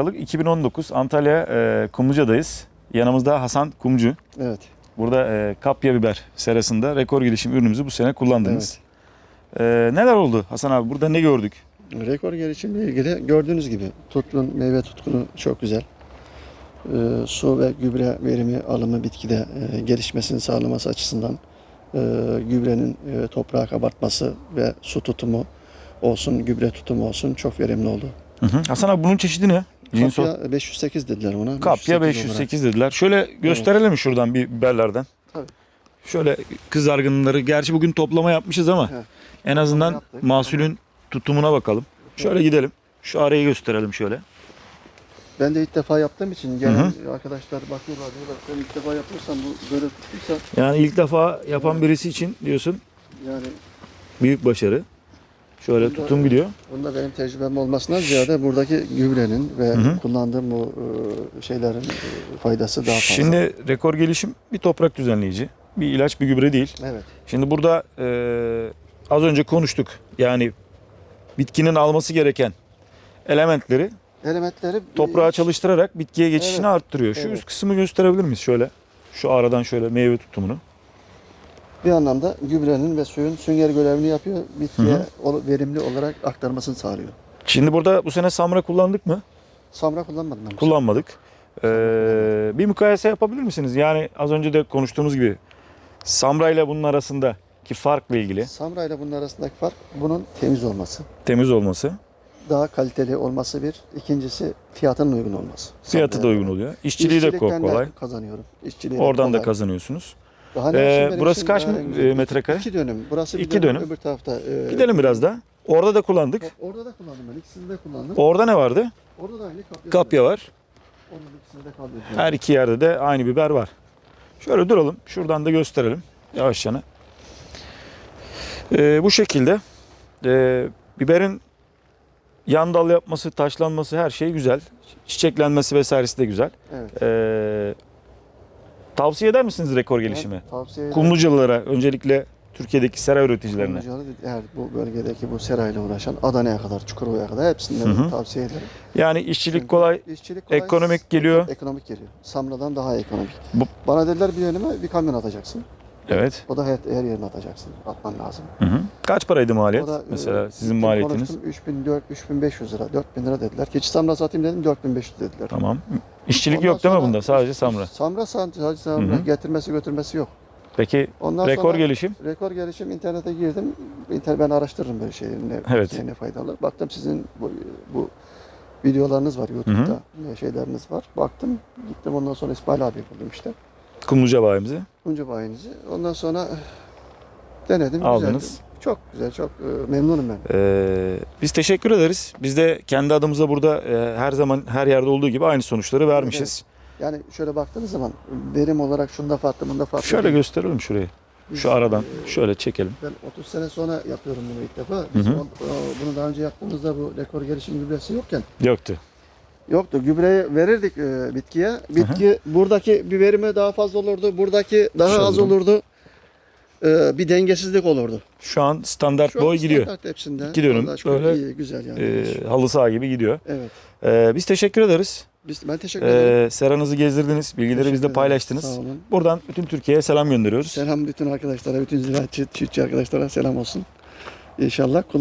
Aralık 2019 Antalya e, Kumluca'dayız. Yanımızda Hasan Kumcu. Evet. Burada e, kapya biber serasında rekor gelişim ürünümüzü bu sene kullandınız. E, neler oldu Hasan abi? Burada ne gördük? Rekor gelişimle ilgili gördüğünüz gibi tutkun, meyve tutkunu çok güzel. Ee, su ve gübre verimi alımı bitkide e, gelişmesini sağlaması açısından e, gübrenin e, toprağa kabartması ve su tutumu olsun, gübre tutumu olsun çok verimli oldu. Hı hı. Hasan abi bunun çeşidi ne? Cinso. Kapya 508 dediler ona. Kapya olarak. 508 dediler. Şöyle gösterelim şuradan bir biberlerden. Tabii. Şöyle kızargınları. Gerçi bugün toplama yapmışız ama Evet. en azından yaptık. mahsulün tutumuna bakalım. Şöyle gidelim. Şu arayı gösterelim şöyle. Ben de ilk defa yaptığım için gelen arkadaşlar bakıyorlar diyorlar sen ilk defa yapıyorsan bu böyle tuttuysa Yani ilk defa yapan birisi için diyorsun yani büyük başarı. Şöyle Bunda- tutum gidiyor. Bunda benim tecrübem olmasından ziyade buradaki gübrenin ve hı. kullandığım bu e, şeylerin e, faydası daha fazla. Şimdi rekor gelişim bir toprak düzenleyici. Bir ilaç bir gübre değil. evet. Şimdi burada e, az önce konuştuk. Yani bitkinin alması gereken elementleri Elementleri toprağa çalıştırarak bitkiye geçişini Evet. arttırıyor. Şu Evet. üst kısmı gösterebilir miyiz şöyle? Şu aradan şöyle meyve tutumunu. Bir anlamda gübrenin ve suyun sünger görevini yapıyor. Bitkiye Hı verimli olarak aktarmasını sağlıyor. Şimdi burada bu sene samra kullandık mı? Samra kullanmadım bu Kullanmadık. Ee, bir mukayese yapabilir misiniz? Yani az önce de konuştuğumuz gibi samra ile bunun arasındaki farkla ilgili. Samra ile bunun arasındaki fark bunun temiz olması. temiz olması, Daha kaliteli olması bir. İkincisi fiyatının uygun olması. fiyatı da uygun oluyor. İşçiliği de kolay. kazanıyorum. İşçiliği Oradan da kolay. kazanıyorsunuz. Daha Ee, burası kaç e, metrekare? İki dönüm. Burası bir İki dönüm, dönüm. Öbür tarafta. e, Gidelim biraz da. Orada da kullandık. Orada da kullandım ben. İkisini de kullandım. Orada ne vardı? Orada da aynı kapya. Kapya var. Onun ikisinde de kalıyor. Her iki yerde de aynı biber var. Şöyle duralım. Şuradan da gösterelim. Yavaş yana. Ee, bu şekilde ee, biberin yan dal yapması, taşlanması her şey güzel. Çiçeklenmesi vesairesi de güzel. Evet. Ee, tavsiye eder misiniz rekor gelişimi? Evet, tavsiye ederim. Kumlucalılara, öncelikle Türkiye'deki sera üreticilerine. Kumlucalı, Eğer bu bölgedeki bu serayla uğraşan Adana'ya kadar, Çukurova'ya kadar hepsinden Hı hı. tavsiye ederim. Yani işçilik Çünkü kolay. işçilik kolay, ekonomik geliyor. Ekonomik geliyor. Samra'dan daha ekonomik. Bu- Bana dediler bir önüme bir kamyon atacaksın. Evet. O da her, her yerine atacaksın. Atman lazım. Hı hı. Kaç paraydı maliyet? O da, Mesela e, sizin gittim maliyetiniz? konuştum, 3400, 3500 lira, 4000 lira dediler. Keçi Samra satayım dedim 4500 dediler. Tamam. İşçilik Ondan yok değil mi bunda? Sadece samra. Samra sadece samra. Hı hı. Getirmesi götürmesi yok. Peki Ondan rekor sonra gelişim? rekor gelişim internete girdim. İnter ben araştırırım böyle şeyleri ne, Evet. ne, ne faydalı. Baktım sizin bu, bu videolarınız var YouTube'da. Ne şeyleriniz var. Baktım gittim ondan sonra İsmail abi buldum işte. Kumluca bayimizi. Kuncu bayinizi. Ondan sonra eh, denedim. Aldınız. Güzeldi. Çok güzel, çok e, memnunum ben. Ee, biz teşekkür ederiz. Biz de kendi adımıza burada e, her zaman her yerde olduğu gibi aynı sonuçları vermişiz. Yani şöyle baktığınız zaman verim olarak şunda farklı, bunda farklı. Şöyle değil. gösterelim şurayı. Biz, Şu aradan e, şöyle çekelim. Ben 30 sene sonra yapıyorum bunu ilk defa. Biz Hı hı. o- bunu daha önce yaptığımızda bu rekor gelişim gübresi yokken Yoktu. Yoktu. Gübreyi verirdik e, bitkiye. Bitki buradaki bir verimi daha fazla olurdu. Buradaki daha Şöyle az durun. olurdu. E, bir dengesizlik olurdu. Şu an standart Şu an boy gidiyor. standart hepsinde. Şükür böyle, iyi, güzel yani. Ee, halı saha gibi gidiyor. evet. Ee, biz teşekkür ederiz. Biz, ben teşekkür ederim. Ee, seranızı gezdirdiniz. Bilgileri ederim. paylaştınız. Sağ olun. Buradan bütün Türkiye'ye selam gönderiyoruz. Selam bütün arkadaşlara, bütün ziraatçı, çiftçi arkadaşlara selam olsun. İnşallah